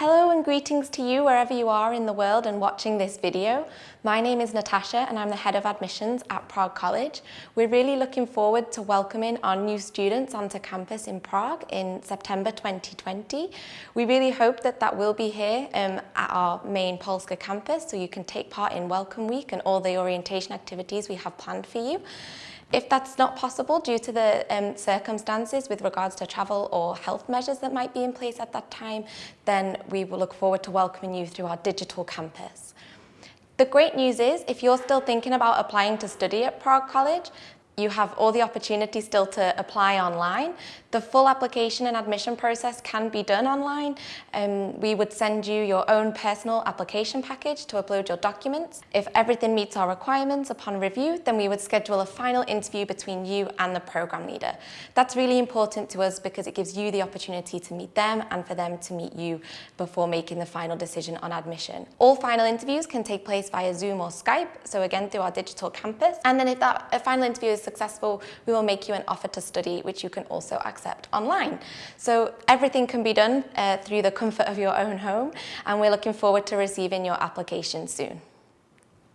Hello and greetings to you wherever you are in the world and watching this video. My name is Natasha and I'm the Head of Admissions at Prague College. We're really looking forward to welcoming our new students onto campus in Prague in September 2020. We really hope that that will be here um, at our main Polska campus so you can take part in Welcome Week and all the orientation activities we have planned for you. If that's not possible due to the um, circumstances with regards to travel or health measures that might be in place at that time, then we will look forward to welcoming you through our digital campus. The great news is, if you're still thinking about applying to study at Prague College, you have all the opportunities still to apply online. The full application and admission process can be done online. Um, we would send you your own personal application package to upload your documents. If everything meets our requirements upon review, then we would schedule a final interview between you and the program leader. That's really important to us because it gives you the opportunity to meet them and for them to meet you before making the final decision on admission. All final interviews can take place via Zoom or Skype, so again through our digital campus. And then if that final interview is successful, we will make you an offer to study, which you can also accept online. So everything can be done uh, through the comfort of your own home, and we're looking forward to receiving your application soon.